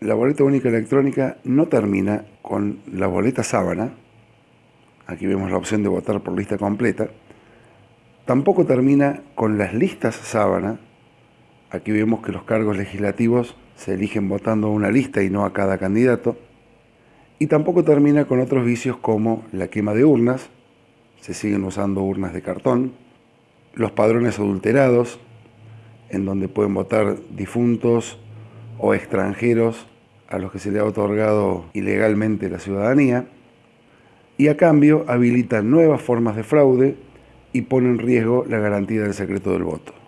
La boleta única electrónica no termina con la boleta sábana, aquí vemos la opción de votar por lista completa, tampoco termina con las listas sábana, aquí vemos que los cargos legislativos se eligen votando a una lista y no a cada candidato, y tampoco termina con otros vicios como la quema de urnas, se siguen usando urnas de cartón, los padrones adulterados, en donde pueden votar difuntos o extranjeros a los que se le ha otorgado ilegalmente la ciudadanía, y a cambio habilitan nuevas formas de fraude y pone en riesgo la garantía del secreto del voto.